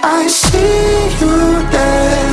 I see you there.